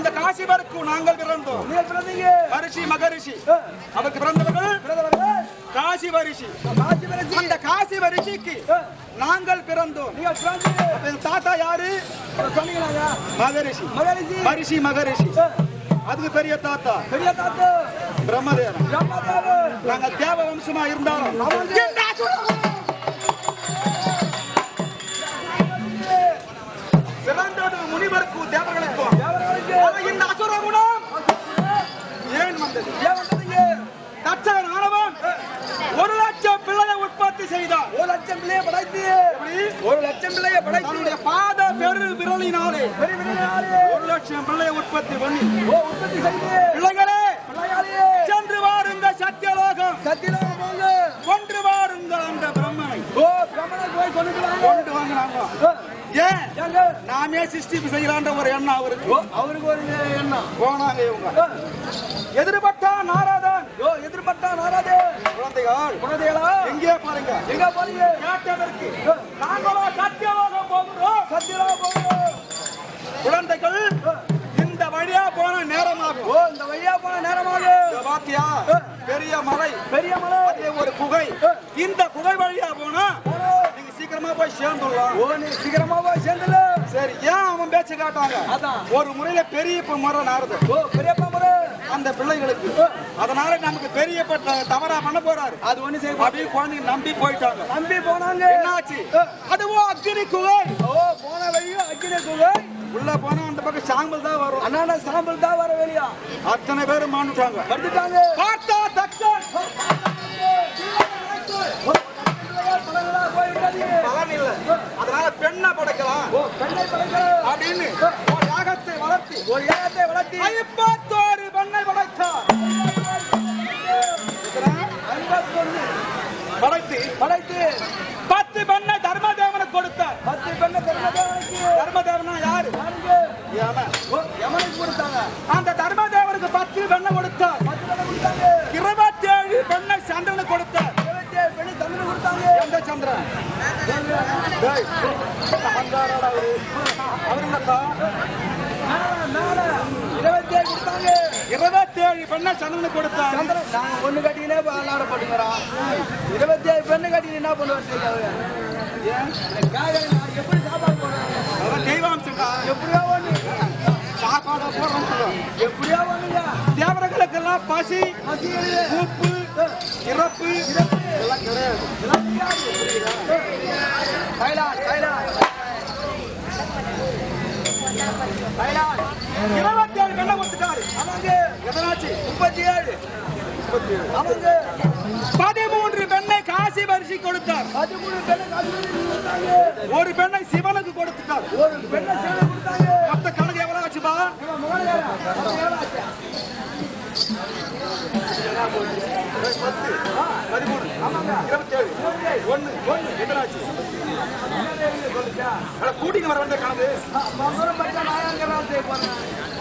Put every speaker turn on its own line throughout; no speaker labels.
அந்த காசிபருக்கு நாங்கள் பிறந்தோம். மகரிஷி. மகரிஷி அவருக்கு பிறந்தவர்கள் காசி வரிஷி அந்த காசி வரிசிக்கு
ஆ,
நாங்கள் பிறந்தோம். தாத்தா யாரு? மகரிஷி.
மகரிஷி.
மகரிஷி. அதுக்கு பெரிய தாத்தா.
பெரிய தாத்து.
பிரம்மதேவன்.
பிரம்மதேவன்.
நாங்க தேவ வம்சமா இருந்தாலும் இந்த அசுர குணம். ஏன் வந்தது?
ஏன் வந்தீங்க
தச்சகன் ஆனவன் ஒரு லட்சம் பிள்ளையை உற்பத்தி செய்தான்.
ஒரு லட்சம் பிள்ளைய படைத்து? ஒரு லட்சம் பிள்ளைய படைத்து.
பாத பெரு விரலினாலே ஒரு லட்சம் பிள்ளையை உற்பத்தி பண்ணி
ஓ உற்பத்தி செய்து.
பிள்ளைகளே சென்று வாருங்க சத்தியலோகம்.
சத்தியலோகம்
கொன்று வாருங்கள் அந்த பிரம்மனை.
ஓ பிரம்மனை போய் கொண்டு வாங்க
கொண்டு
ஆ,
ஏன்? நாமே சிருஷ்டி செய்யலான்ற ஒரு எண்ணம் அவருக்கு.
அவருக்கு ஒரு எண்ணம்.
போனாங்க இவங்க. எதிர்பட்டா நாராதன்.
எதிர்பட்டா நாராதே
குழந்தைகள்
குழந்தைகளா?
எங்கே பாருங்க.
எங்க போறீங்க
கேட்டதற்கு. நாங்களோ சத்தியலோகம் போகிறோம்.
சத்தியலோகம் போங்க
குழந்தைகள் இந்த வழியா போன நேரமாகும்.
இந்த வழியா போன நேரமாக
பாத்தியா? பெரிய மலை.
பெரிய மலை.
ஒரு குகை. இந்த குகை வழியா போனா
போனோ.
நீங்க சீக்கிரமா போய் சேர்ந்துடலாம்.
ஓ நீ சீக்கிரமா போய் சேர்ந்துல
சரி ஏன் அவன் பேச்சு காட்டாங்க?
அதான்.
ஒரு முறையில பெரிய இப்ப மரம் நாருது
ஓ பெரியப்பா முறை.
அந்த பிள்ளைகளுக்கு. அதனால நமக்கு பெரியப்பட்ட தவறா பண்ண போறாரு.
அது ஒண்ணு செய்ய
அப்படியே குழந்தைங்க நம்பி போயிட்டாங்க.
நம்பி போனாங்க.
என்னாச்சு? அதுவோ அக்னி குகை.
ஓ போன வழியும் அக்கினே குகை.
உள்ள போனா அந்த பக்கம் சாம்பல் தான் வரும்.
அண்ணா சாம்பல் தான் வர வெளியா.
அத்தனை பேரும் மாண்டுட்டாங்க.
படுத்துட்டாங்க
பார்த்தா தக்கன் பலன் இல்ல அதனால படைக்கலாம் அப்படின்னு ஒரு யாகத்தை வளர்த்தி
ஒரு ஏகத்தை வளர்த்தி.
ஐம்பத்தோரு பெண்ணை படைத்தார்.
ஐம்பத்தொன்னு.
படைத்து
படைத்து.
பத்து பெண்ணை தர்மதேவனுக்கு கொடுத்தார்.
பத்து பெண்ணை தர்மதேவனுக்கு.
தர்மதேவனா யாரு?
யமனுக்கு கொடுத்தாங்க.
அந்த தர்மதேவனுக்கு பத்து பெண்ணை கொடுத்தார்.
பத்து பெண்ணை கொடுத்தாங்க.
இருபத்தேழு பெண்ணை சந்திரனுக்கு கொடுத்தார்.
இருபத்தி ஏழு பெண்ணை தமிழ் கொடுத்தாங்க.
எந்த சந்திரன்?
இருபத்தி ஏழு
பெண்ணை சந்திரனுக்கு கொடுத்தார்.
சந்திரன் நாங்க ஒண்ணு கட்டினே விளையாட போட்டுக்கிறோம். இருபத்தி ஏழு பெண்ணு கட்டி என்ன நான் எப்படி சாப்பாடு போடுறாங்க
அவன் தெய்வாம்சம்டா.
எப்படியா ஒண்ணு.
சாப்பாடை சொல்லுவான்.
எப்படியா ஒண்ணுங்க
தேவர்களுக்கெல்லாம் பசி
மசியல்
மூப்பு இறப்பு. எல்லாம் கிடையாது.
தைலாண்ட் தைலாண்ட் தைலாண்ட்
பெண்ணை கொடுத்துட்டாரு.
அவங்க
எதனாச்சு?
முப்பத்தி ஏழு அவங்க
பதிமூன்று பெண்ணை காசி வரிசை கொடுத்தார்.
பதிமூணு பெண்ணை
ஒரு பெண்ணை சிவனுக்கு கொடுத்துட்டார்.
ஒரு பெண்ணை சேவை கொடுத்தாங்க.
மொத்த கணக்கு எவ்வளவு ஆச்சுப்பா?
ஆச்சு?
பதிமூணு இருபத்தேழு ஒண்ணு ஒண்ணு எத்தனாச்சு அட, கூட்டிட்டு வர வந்த கணக்கு?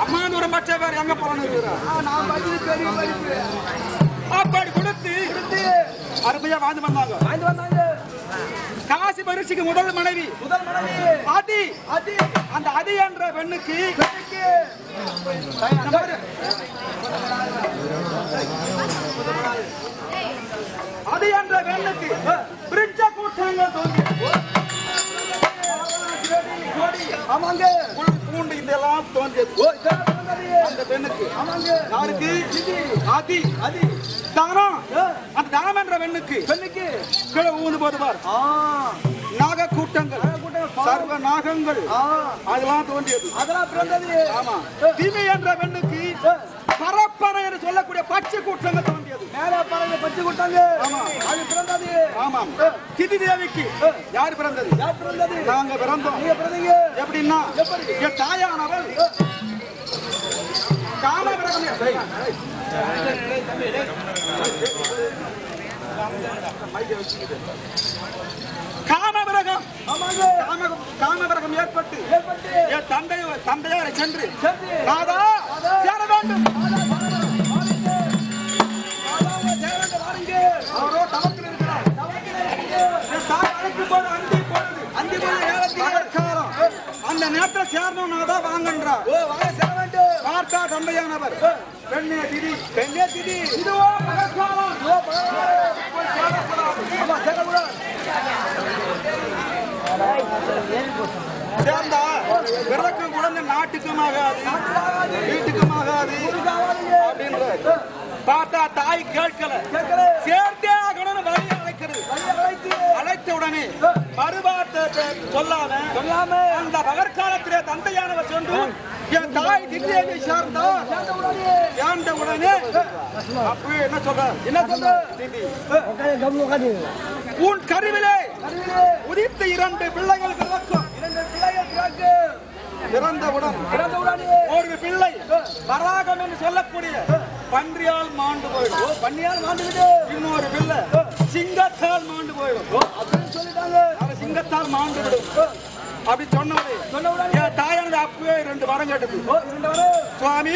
அம்மா தூரம் பச்சை பேர் எங்க போறான்னு. அப்படி கொடுத்து அருமையா வாழ்ந்து வந்தாங்க
வாங்கிட்டு வந்தாங்க.
காசி பரிசுக்கு முதல் மனைவி.
முதல் மனைவி.
அதி.
அதி.
அந்த அதி என்ற பெண்ணுக்கு. அதி என்ற பெண்ணுக்கு பிரிட்ஜ கூட்டங்கள் தோன்றி. கொடி,
ஆமாங்க
பூண்டு இதெல்லாம் தோன்றியது. அந்த பெண்ணுக்கு
ஆமாங்க
யாருக்கு அதி.
அதி.
தானம். அந்த தானம் என்ற பெண்ணுக்கு
பெண்ணுக்கு.
கீழே ஊந்து போது பார்
ஆ
நாக கூட்டங்கள் சர்வ நாகங்கள்.
ஆ.
அதெல்லாம் தோன்றியது.
அதெல்லாம் பிறந்தது.
ஆமா. தீமை என்ற பெண்ணுக்கு பரப்பனை என்று சொல்லக்கூடிய பச்சை கூட்டங்கள் தோன்றியது.
மேல பறவை பச்சு கொடுத்தாங்க
ஆமா.
அது பிறந்தது.
ஆமாம் திதி தேவிக்கு யார் பிறந்தது?
யார் பிறந்தது?
நாங்க பிறந்தோம்.
நீங்க பிறந்தீங்க.
எப்படின்னா
எப்படி?
என் தாயானவள் காம விரகம் காம விரகம்
ஆமாங்க
காம காம விரகம் ஏற்பட்டு. என் தந்தை தந்தையாரை சென்று நாதா சேர வேண்டும். அவரோ தவத்தில் இருக்கிறார். அழைக்கும் போது அந்தி பொழுது
அந்தி நேரத்திலே.
பகற்காலம் அந்த நேரத்தில் சேரணும் நாதா வாங்கன்றார்.
ஓ வாங்க சேர வேண்டும்.
பார்த்தா தந்தையானவர். பெண்ணே திதி
பெண்ணே திதி
இதுவோ பகற்காலம்
ஓ பகவான். ஆமா சேரக்கூடாது
சேர்ந்தா பிறக்கும் குழந்தை நாட்டுக்கும் ஆகாது வீட்டுக்கும் ஆகாது அப்படின்ற பார்த்தா தாய் கேட்கல. சேர்த்தே ஆகணும்னு வழி அழைக்கிறது.
அழைத்த.
உடனே மறுபார்த்த சொல்லாம
சொல்லாம.
அந்த பகற்காலத்திலே தந்தையானவர் சென்று என் தாய் தில்லியை சேர்ந்தா
சேர்ந்த உடனே
அப்பவே என்ன சொல்ற?
என்ன சொல்ற?
உன் கருவிலே உதித்த இரண்டு பிள்ளைகள் பிறக்கும்.
இரண்டு பிள்ளைகள் பிறகு
பிறந்தவுடன்
பிறந்த உடனே
ஒரு பிள்ளை வராகம் என்று சொல்லக்கூடிய பன்றியால் மாண்டு போயிடும்.
பண்ணியால் மாண்டுகிட்டு.
இன்னொரு பிள்ளை சிங்கத்தால் மாண்டு போயிடும்.
அப்படின்னு சொல்லிட்டாங்க.
சிங்கத்தால் மாண்டு விடும் அப்படி சொன்னவரே
சொன்ன உடனே
என் தாயானது அப்பவே ரெண்டு வரம் கேட்டது.
வரும்?
சுவாமி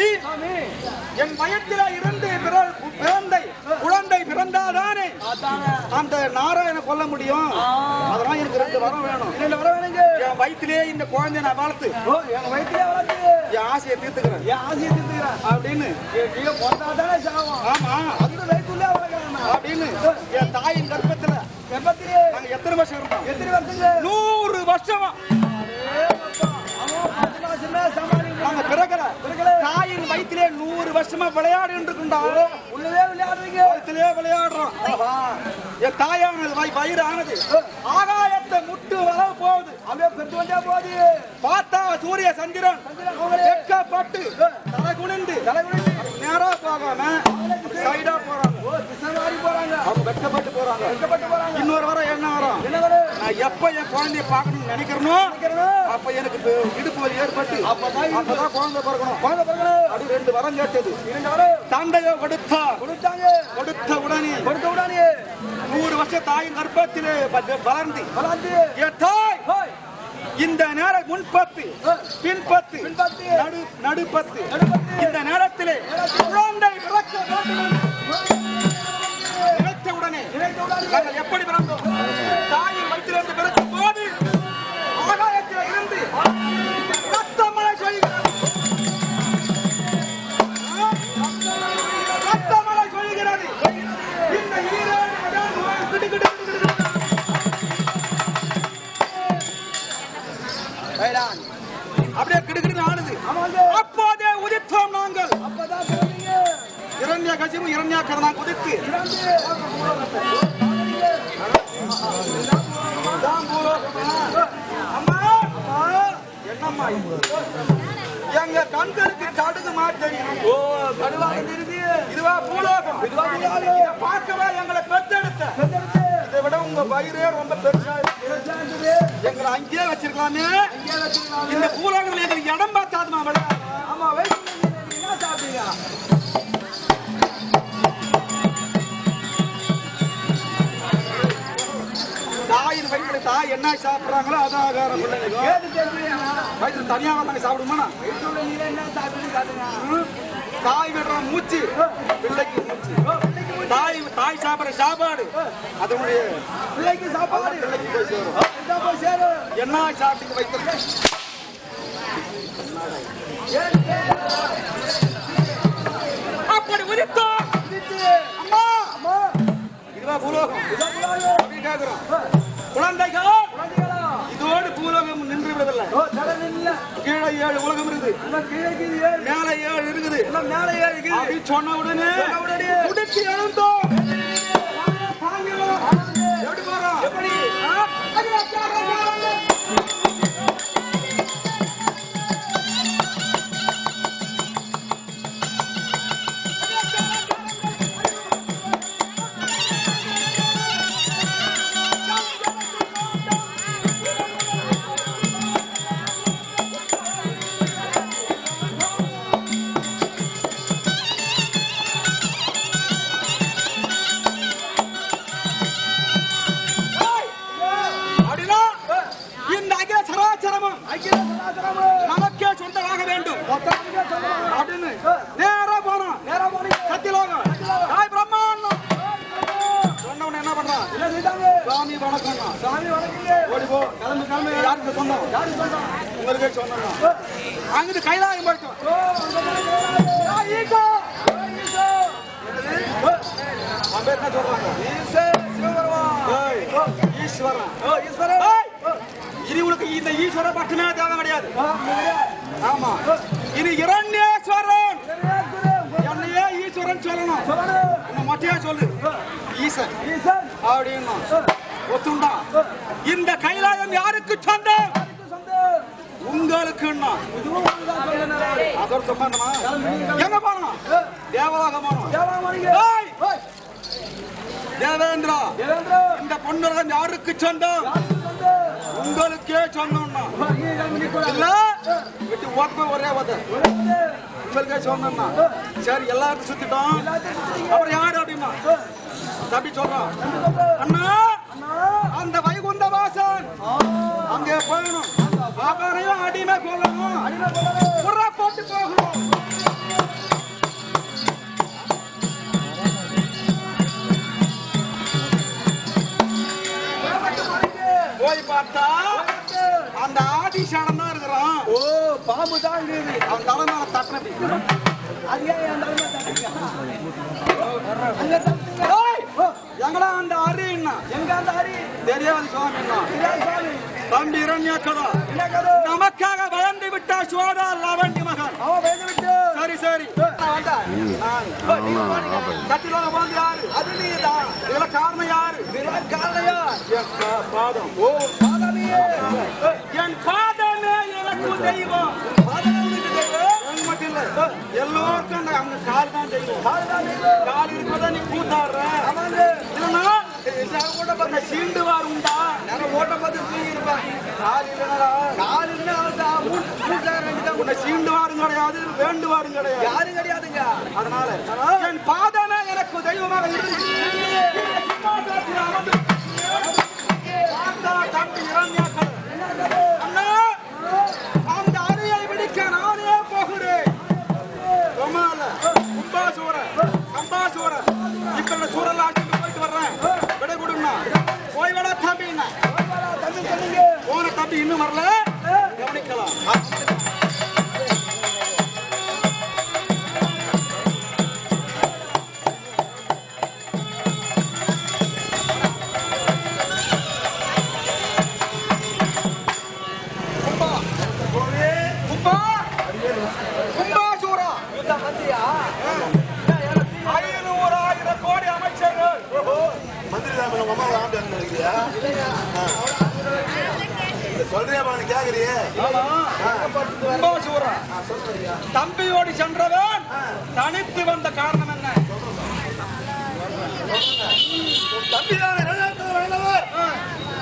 என் வயத்தில இருந்து பிற- பிறந்தை குழந்தை பிறந்தாதானே? அந்த நாராயண கொல்ல முடியும். அதெல்லாம் எனக்கு ரெண்டு வரம் வேணும்.
இரண்டு வர வேணுங்க.
என் வயிற்றிலே இந்த குழந்தைய நான் வளர்த்து
எங்க வயிற்றுல வளர்த்து
என் ஆசையை தீர்த்துக்கிறேன்.
என் ஆசையை திருத்துக்கிறேன்.
அப்படின்னு
பொந்தாதானே சாவும்.
ஆமா.
அதுக்கு வயிற்றுல
அப்படின்னு என் தாயின் கர்ப்பத்துல நாங்க எத்தனை வருஷம் இருந்தோம்?
எத்தனை வருஷங்க?
நூறு வருஷமா. நாங்க பிறக்கல. தாயின் வயிற்றிலே நூறு வருஷமா விளையாடி
உள்ளவே விளையாடுறீங்க.
வயிற்றிலே விளையாடுறோம். என் தாயானது வய- வயிறு ஆனது ஆகாயத்தை முட்டு வர போகுது.
அப்படியே பெற்று வந்தா போது.
பார்த்தா சூரிய சந்திரன்.
அவங்களே
வெட்கப்பட்டு தலை குனிந்து
தலை குனிந்து.
நேரா போகாம சைடா போறாங்க.
திசை மாறி போறாங்க.
அவங்க போறாங்க.
கஷ்டப்பட்டு போறாங்க.
இன்னொரு வரம் என்ன வரும்? நான் எப்ப என் குழந்தைய பார்க்கணும்னு நினைக்கிறனோ. அப்ப எனக்கு இடுப்பு வலி ஏற்பட்டு
அப்பதான்
அப்பதான் குழந்தை பிறக்கணும்.
குழந்தை பிறக்கணும்.
அப்படி ரெண்டு வரம் கேட்டது.
இரண்டு வரும்.
தந்தையோ கொடுத்தா
கொடுத்தாங்க.
கொடுத்த உடனே
கொடுத்த உடனே.
நூறு வருஷம் தாயின் கர்ப்பத்திலே வளர்ந்து
வளர்ந்து. ஹோய்.
இந்த நேர முன்பத்து பின்பத்து
பின்பத்து,
நடு நடுப்பத்து.
நடுப்பத்து.
இந்த நேரத்திலே. குழந்தை பிறக்க வேண்டும். என்று உடனே
நினைத்த உடனே
எப்படி பிறந்தோம்? தாயின் வயிற்றிலிருந்து பிறக்கும்
பிறந்து
இதான் பூலோகமா? அம்மா என்னம்மா? எங்க கண்களுக்கு கடுகு மாட்டேன்
ஓ தெரியுது
இதுவா பூலோகம்
இதுவா பூலோகம்.
இதை பார்க்கவே எங்களை பெத்தெடுத்த இதை விட உங்க வயிறே ரொம்ப பெருசா இருக்கு. எங்களை அங்கேயே வச்சிருக்கலாமே. இந்த பூலோகத்துல எங்களுக்கு இடம் பார்த்தாதுமா
ஆமா நீங்க என்ன சாப்பிட்டீங்க
தாய் என்ன சாப்பிடுறாங்களோ அதான் ஆகாரம். பிள்ளைங்க
கேட்டு தெரிஞ்சுக்கங்க.
வயிற்றுல தனியா வந்தாங்க சாப்பிடுமா?
வயிற்றுல நீங்க காட்டுங்க.
தாய் விடுற மூச்சு பிள்ளைக்கு மூச்சு. தாய் தாய் சாப்பிடுற சாப்பாடு. அதனுடைய
பிள்ளைக்கு சாப்பாடு.
பிள்ளைக்கு போய் சேரும். என்ன சாப்பிட்டு வைத்த அப்படி
இதுக்கு
அம்மா.
அம்மா.
இதுவா பூலோகம்.
இதான் புலாங்க.
அப்படின்னு கேக்குறோம். குழந்தைகள்? இதோடு பூலோகம் நின்று
நில்ல.
கீழே ஏழு உலகம் இருக்குது. மேலே ஏழு இருக்குது
மேலே ஏறு இருக்குது.
சொன்ன உடனே உடுத்தி எழுந்தோம். எப்படி நமக்கே சொந்தமாக வேண்டும்
மொத்தமாக சொல்லுவாங்க.
அப்படின்னு நேரா போனோம்
நேரா போனீங்க.
சத்தியலோகம் தாய் பிரம்மாண்டம் சொன்னவன என்ன பண்றான்
என்ன செய்தாங்க?
சுவாமி வணக்கம்
சாமி வணங்குங்க.
ஓடி போ கிளம்பு கிளம்பு யாருக்கு சொந்தம்
யாரு சொந்தம்?
உங்களுக்கே சொந்தம் அங்கிட்டு கைலாயம் போயிட்டோம்
ஓ, அந்த மாதிரி கைலாயம். ஆ, ஈகோ. ஓ, ஈகோ.
அவன் பேர் என்ன சொல்றாங்க
ஈசே, சிவபெருமான்.
ஏய், ஈஸ்வரன்
ஓ, ஈஸ்வரன்.
உனக்கு இந்த ஈஸ்வர மட்டுமே தேவை கிடையாது. ஆமா. இது இரண்யேஸ்வரன். என்னையே ஈஸ்வரன் சொல்லணும். உன்னை மொட்டையா சொல்லு. ஈசன். அப்படின்னு ஒத்துண்டா? இந்த கைலாயம் யாருக்கு சொந்தம்?
சொல்லணும்.
அதோட சம்பந்தமா எங்க போனோம் தேவேந்திரா. இந்த பொண்ணுலகம் யாருக்கு சொந்தம்? உங்களுக்கே
நிக்கூடாது.
இல்ல? விட்டு ஓப்ப ஒரே ஓத உங்களுக்கே சொந்தம்னா. சரி எல்லாருக்கும் சுத்திட்டோம். அப்புறம் யாரு அப்படின்னா?
ஓ,
தம்பி சொல்றான்? அண்ணா. அந்த வைகுந்த வாசன் அங்கே போகணும். அடிமை கொள்ளணும் போட்டு போகணும். பார்த்தா. அந்த ஆதிசேடன் தான் இருக்கிறான்.
ஓ பாம்பு தான் இருக்குது.
அவன் தலை மேல தட்டினது
அது ஏன் என். ஓ,
எங்கடா அந்த அரின்னா
எங்க அந்த ஹரி
தெரியாது இரண்யக்கதா
என்ன? கதை
நமக்காக பயந்து விட்டா சோதா லவண்டி மகன். சரி சரி. சத்திலோக வந்து யாரு?
அது நீதான்
இதுல காரணம் யாரு?
இதெல்லாம் காலையா
என் பாதம்.
ஓ பாதாமியே
என் பாதமே எனக்கு தெய்வம் எல்லோருக்கும் அந்த கால் தான் தெய்வம். கால் இருப்பதா நீ கூத்தாடுற.
ஆமாங்க.
இல்லைன்னா கூட சீண்டு சீண்டுவார் உண்டா
நான் ஓட்ட பார்த்து தூங்கிருப்பேன்
கால் இல்லைனா
கால் இருந்தா அவன்தான். மூணு மூணு ரெண்டு தான்
உன்னை சீண்டுவாரும் கிடையாது வேண்டுவாரும் கிடையாது
யாரும் கிடையாதுங்க
அதனால என் பாதமே எனக்கு தெய்வமாக இருந்து தம்பி இன்னும் வரல? கவனிக்கலாம். கோடி அமைச்சர்கள்.
மந்திரி தான் உங்க அம்மாவை ஆண்டு நினைக்கிறியா? சொல்றியாமா கேக்குறியே.
கும்பாசூரா. தம்பியோடு சென்றவன் தனித்து வந்த காரணம் என்ன?
தம்பிதானே வேண்டவர்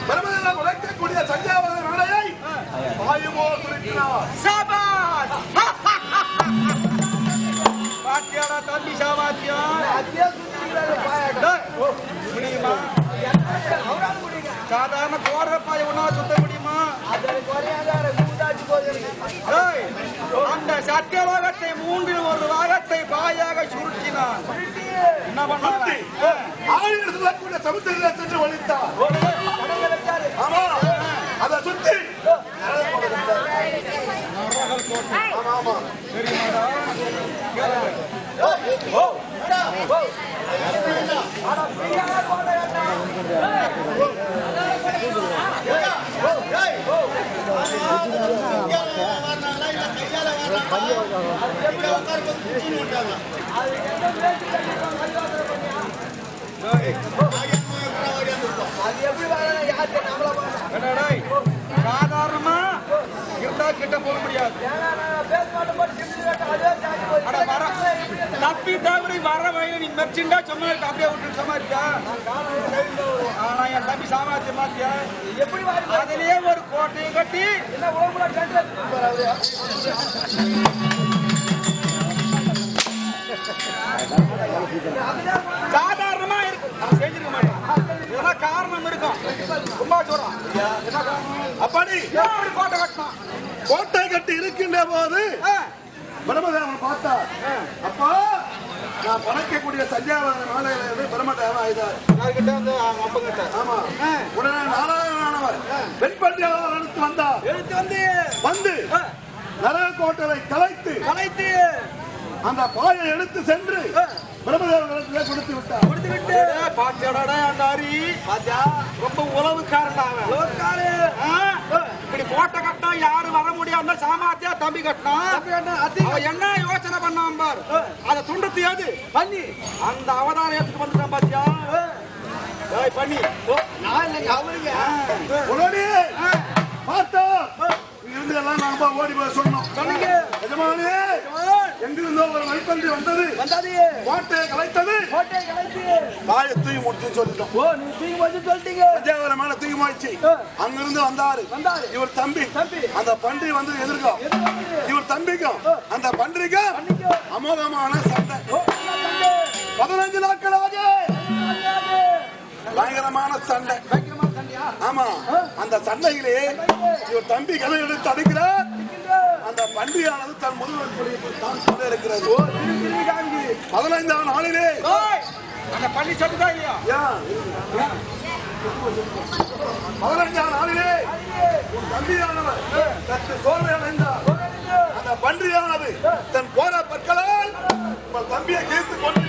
பெருமதெல்லாம் உழைக்கக்கூடிய சஞ்சாவத வேலையை வாயுமோ குறிக்கிறார்
சபாஷ்! பாத்தியாடா தம்பி டேய், முடியுமா? சாதாரண கோர பாய ஒன்னா சுத்த அந்த சத்தியலோகத்தை மூன்றில் ஒரு பாகத்தை பாயாக சுருட்டினான். என்ன பண்ணான்?
ஆயிரம் சொல்லக்கூடிய சமுத்திரத்தை சென்று ஒழித்தார் ஆமா. அதை சுத்தி. ஆமா ஆமா.
ஆனா ஃப்ரீயாக போட வேண்டாம் அது எந்த பேச்சு கண்டிப்பாக மரியாதை பண்ணியா? அது எப்படி வரணும் யாருக்கு நம்மள போய்
அட வர தப்பி தவறி வர வழி நீ சும்மா இருக்க அப்படியே விட்டு இருக்கியா? ஆனா என் தம்பி சாமாத்தியம் மாத்தியா?
எப்படி
அதுலயே ஒரு கோட்டையை கட்டி சாதாரணமா இருக்கு. நான் செஞ்சிருக்க மாட்டேன் இதெல்லாம் கால காரணம் இருக்கும். சும்மா சொல்றான்?
அப்படி
எப்படி கோட்டை கட்டணும்?
கோட்டை கட்டி இருக்கின்ற போது பிரம்மதேவன் பார்த்தா. அப்பா நான் படைக்கக்கூடிய சஞ்சாவன மாலையில இருந்து பிரம்மதேவன் ஆயுதார்
யார்கிட்ட? வந்து
ஆமா. உடனே நாராயணானவர் பெண் பண்டியாளர் எடுத்து வந்தார்.
எடுத்து வந்து
வந்து
ஆ,
நரக கோட்டலை கலைத்து
கலைத்து
அந்த பாயை எடுத்து சென்று
ஆ.
பிரம்மதேவனிடத்திலே கொடுத்து விட்டார்.
கொடுத்து விட்டு பாத்தியாடா அந்த அரி பாத்தியா? ரொம்ப உறவுக்காரன்டா அவன். உறவுக்காரு இப்படி கோட்டை கட்டினா யாரு முடியாம சாமாத்தியா தம்பி கட்டினா அவன் என்ன யோசனை பண்ணான் பார்? அதை துண்டத்து ஏது பண்ணி. அந்த அவதாரம் எடுத்துட்டு வந்துட்டான் பாத்தியா? பண்ணி. நான் இல்லைங்க அவருங்க.
உடனே பார்த்தா இருந்து எல்லாம் நாம ஓடி போய் சொன்னோம். எஜமானே எங்கிருந்தோ ஒரு மணிப்பன்றி வந்தது
வந்தாது
கோட்டையை கலைத்தது
கோட்டை கலைத்து
பாயை தூக்கி முடிச்சுன்னு சொல்லிட்டோம்
ஓ நீ தூக்கி சொல்லிட்டீங்க
பஞ்சாவரம் மேல தூக்கி மாய்ச்சி
ஆ.
அங்கிருந்து வந்தாரு
வந்தாரு.
இவர் தம்பி
தம்பி.
அந்த பன்றி வந்து எதிர்க்கும்? இவர் தம்பிக்கும் அந்த பன்றிக்கும். அமோகமான சண்டை? பதினஞ்சு நாட்களாக
வந்தாது.
பயங்கரமான சண்டை? ஆமா அந்த சண்டையிலே இவர் தம்பி கதை எடுத்து அடிக்கிறார்
இருக்கின்ற.
அந்த பன்றியானது தன் முதுகுள் தான் சொல்ல இருக்கிறது. பதினைந்தாம் நாளிலே
அந்த பள்ளி சொல்லுதா இல்லையா?
பதினைஞ்சாம் நாளிலே உன் தம்பியானவர் சற்று சோர்வை அடைந்தார் அந்த பன்றியானது தன் போர பற்களால் உங்கள் தம்பியை கேட்டு கொண்டு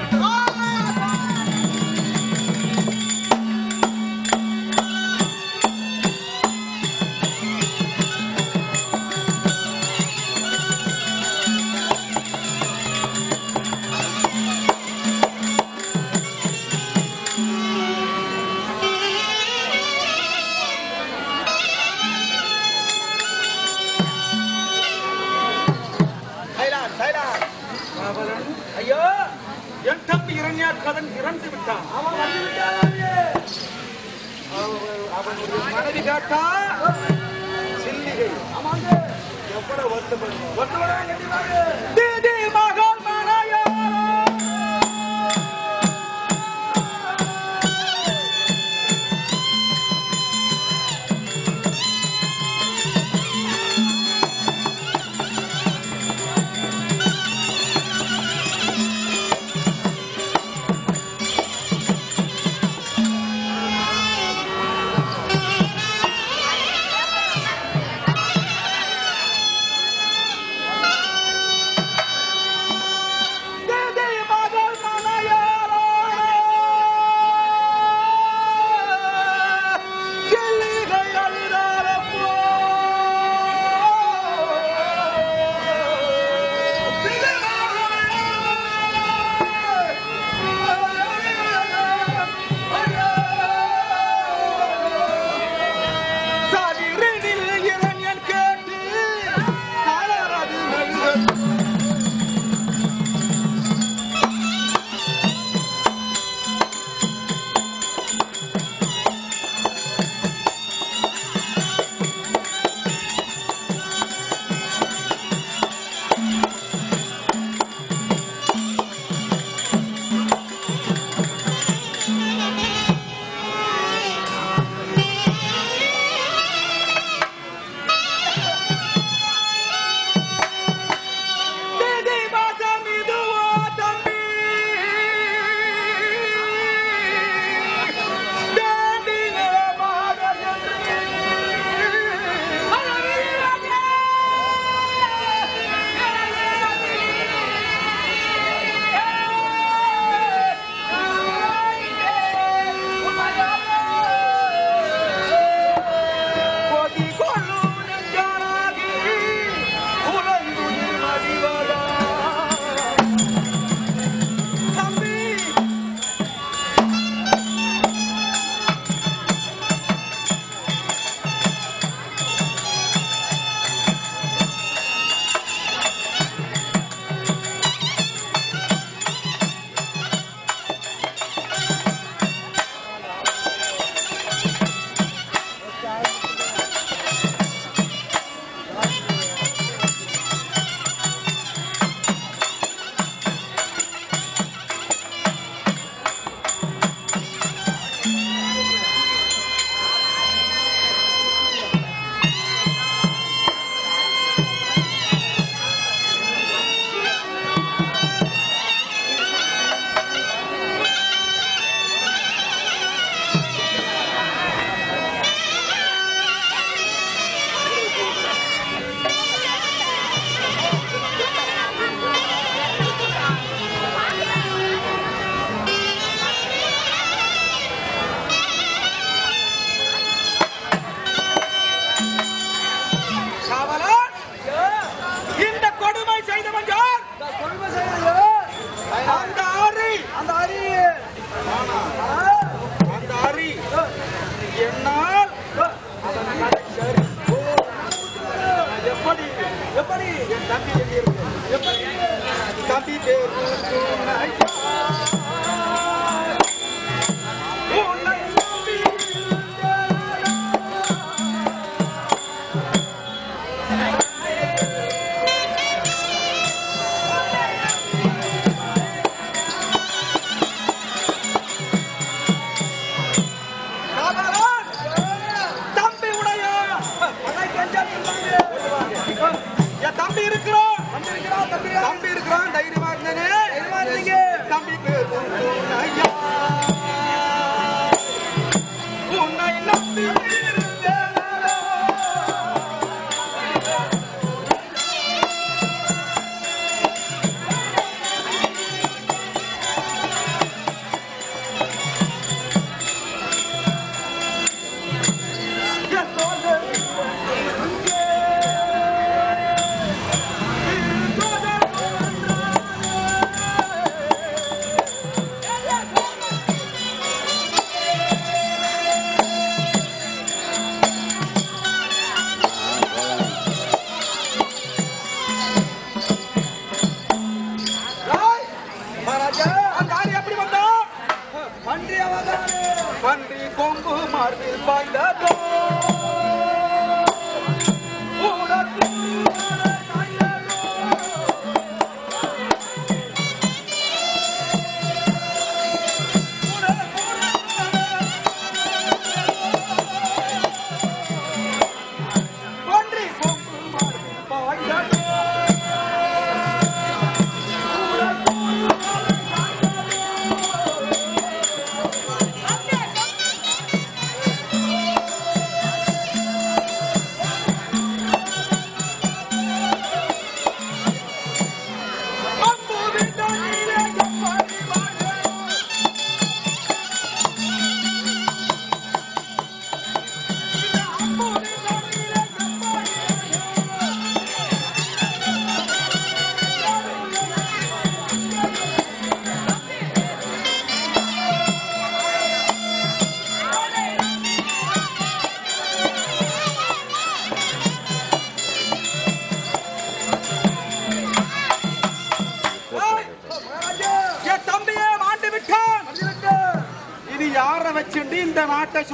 Happy day to tonight.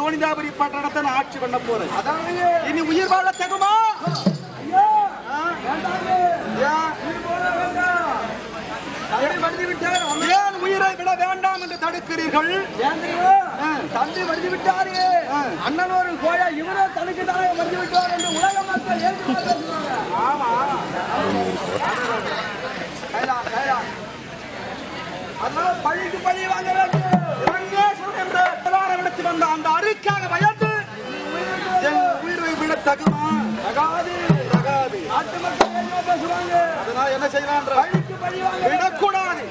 கோணிதாபுரி பட்டணத்தை ஆட்சி பண்ண போறேன். இனி உயிர் வாழ தகுமா ஏன் உயிரை விட வேண்டாம் என்று தடுக்கிறீர்கள்?
தந்தை வருதி விட்டாரு. அண்ணன் ஒரு கோயா இவரே தடுக்கிறாரே வருதி விட்டார் என்று உலக மக்கள் ஏற்றுக்கொள்ள
ஆமா.
கைலா கைலா அதனால பழிக்கு பழி வாங்க
உயிருக்காக பயந்து என் உயிரை விட தகுமா?
தகாது
தகாது.
நாட்டு மக்கள் பேசுவாங்க?
அதனால என்ன செய்யலாம் விடக்கூடாது.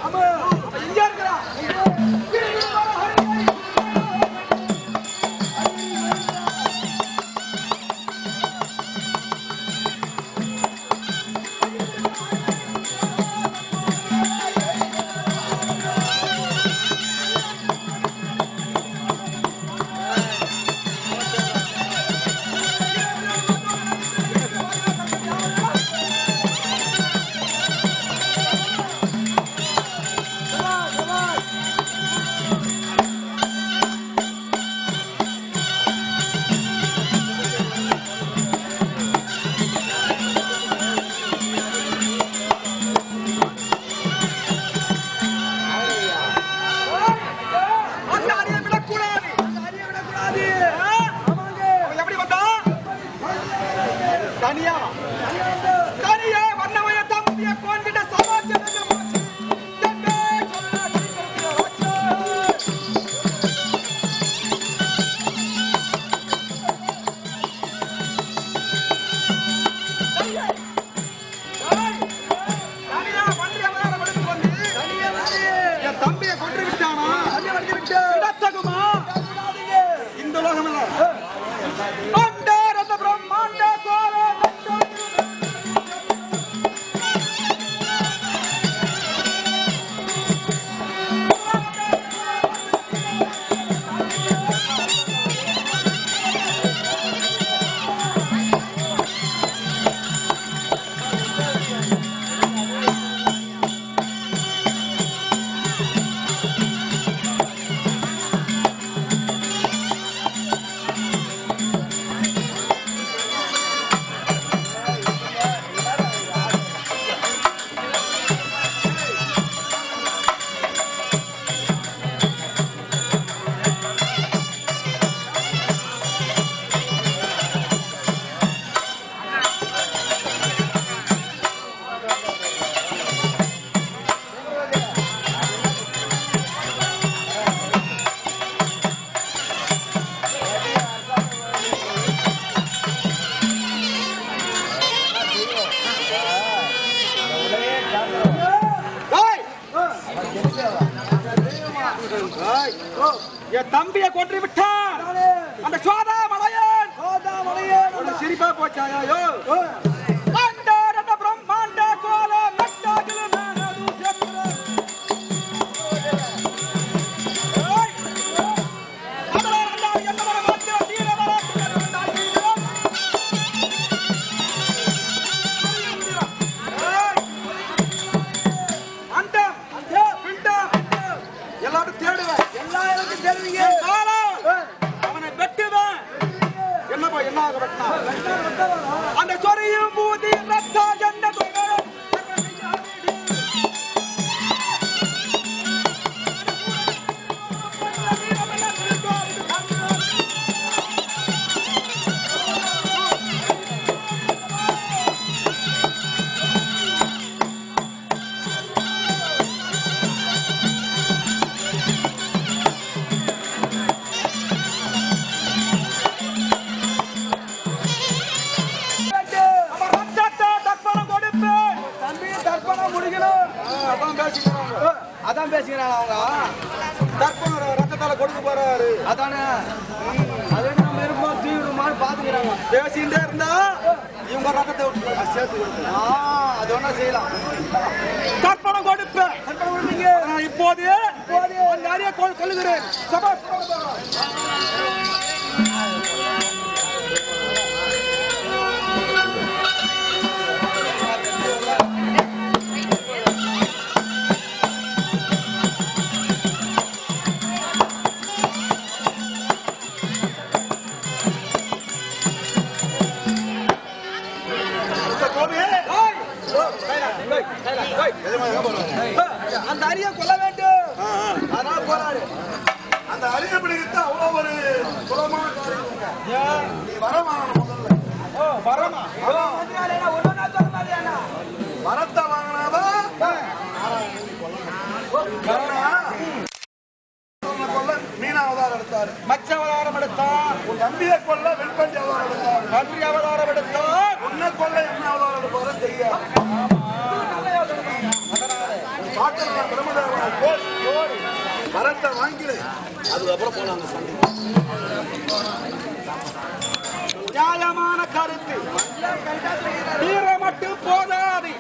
நியாயமான போதாது.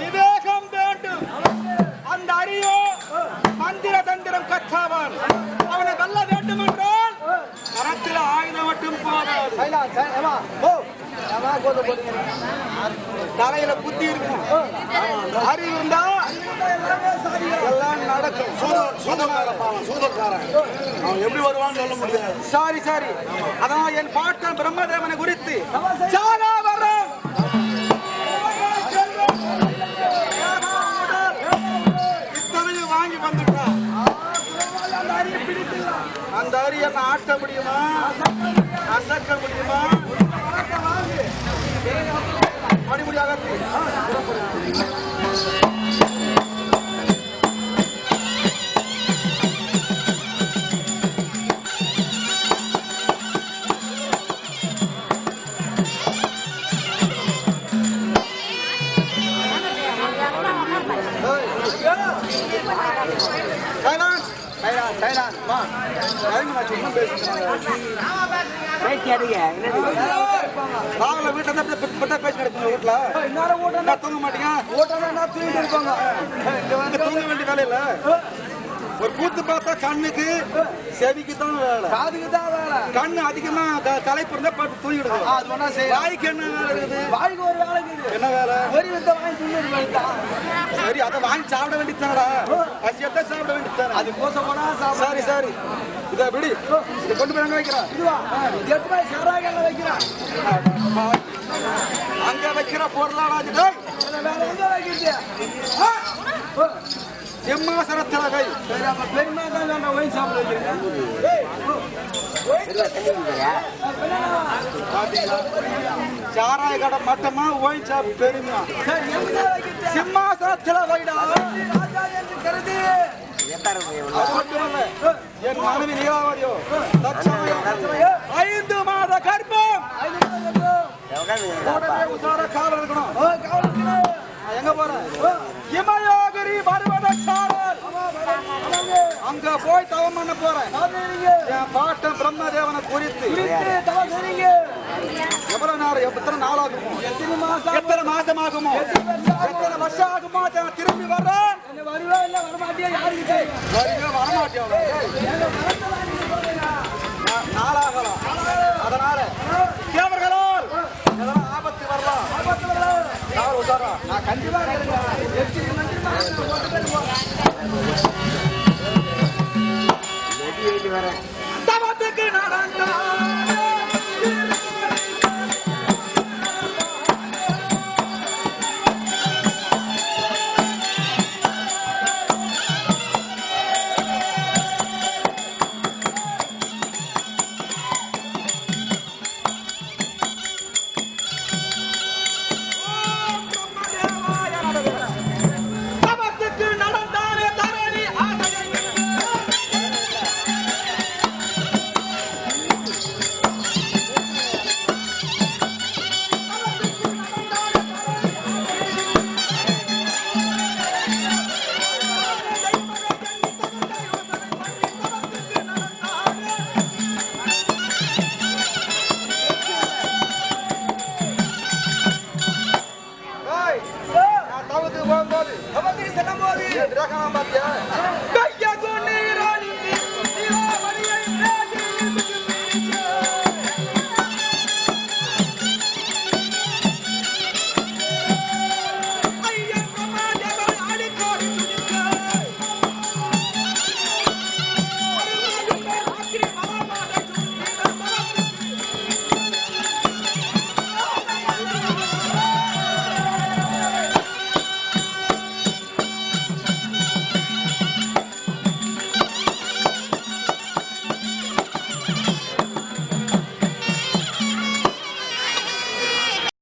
விவேகம் வேண்டும். அந்த அரியோ மந்திர தந்திரம் கற்றவன். அவனை வெல்ல வேண்டும் என்றால் கரத்தில் ஆயுதம் மட்டும் போதாது.
ஓ
தலையில புத்தி இருக்கும். அறிவு இருந்தா எல்லாம் நடக்கும்.
சூதோ- சூதக்காரன் சூதக்காரன். அவன் எப்படி வருவான்னு சொல்ல முடியாது.
சாரி சாரி அதான் என் பாட்டன் பிரம்மதேவனை குறித்து சாகா வரம் இத்தனையும் வாங்கி வந்துட்டான்
அந்த அரிய
அந்த அரிய என்ன ஆட்ட முடியுமா? அசக்க முடியுமா? அடிமுடியாக சைலான்ஸ் நாங்கள வீட்டுல தான் இப்ப பேசி நடக்கணும் வீட்டுல
இன்னொரு ஓட்டம்
தூங்க மாட்டீங்க
ஓட்டம் என்ன தூக்கிட்டு இருப்பாங்க
தூங்க வேண்டிய ஒரு கூத்து பார்த்தா கண்ணுக்கு செவிக்கு தான் வேலை.
காதுக்கு தான் வேலை.
கண்ணு அதிகமா களைப்பு இருந்தா பார்த்து தூங்கிடுது
அது ஒண்ணா செய்யலாம்.
வாய்க்கு என்ன வேலை இருக்குது?
வாய்க்கு ஒரு வேலை இருக்குது.
என்ன வேலை?
ஒரு வித்த வாங்கி வேண்டாம்
சரி அதை வாங்கி சாப்பிட வேண்டியதானடா பசியத்தான் சாப்பிட வேண்டியதானே
அது கோச போனா
சரி சரி. இதை விடு. இதை கொண்டு போய் அங்க வைக்கிறேன்.
இதுவா ரூபாய் சாராகல்ல வைக்கிறேன்.
அங்க வைக்கிற பொருளாடா
வேற எங்க வைக்கிறது?
ஆ! சிம்மாசனத்துல வை
சரி அப்ப பெருமா? தான் வேண்டாம் ஒயின் சாப்பிட
பாத்தீங்களா சாராய கடை மட்டமா ஓய் சாப்
வைக்கிறது
சிம்மாசனத்துல வைடா
கருதி
என் மனைவி தற்சமயம் ஐந்து மாத கர்ப்பம். உசார காலம் இருக்கணும்
ஓ, காவலுக்கு
நான் எங்க போறேன் இமயோகரி வருவதற்கு பிரச்சாரர் அங்க போய் தவம் பண்ண போறேன். என் பாட்டன் பிரம்மதேவனை குறித்து. எவ்வளவு நேரம் எத்தனை நாள் ஆகுமோ? எத்தனை மாசம் ஆகுமோ? எத்தனை வருஷம் ஆகுமோ? நான் திரும்பி வர்றேன். வருவே வரமாட்டேன் நாளாகலாம். அதனால தேவர்களால் ஆபத்து வரலாம்? நான் கண்டிப்பா தவத்துக்கு நடந்தானே